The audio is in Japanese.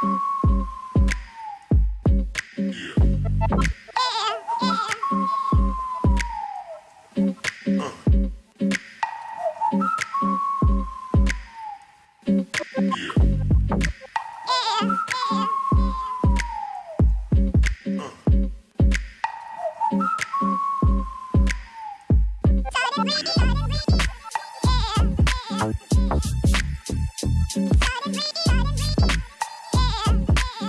Bye.